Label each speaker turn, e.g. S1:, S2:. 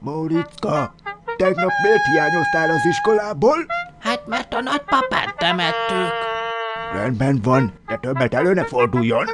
S1: Móriczka, tegnap miért hiányoztál az iskolából?
S2: Hát mert a nagypapát temettük.
S1: Rendben van, de többet elő ne forduljon.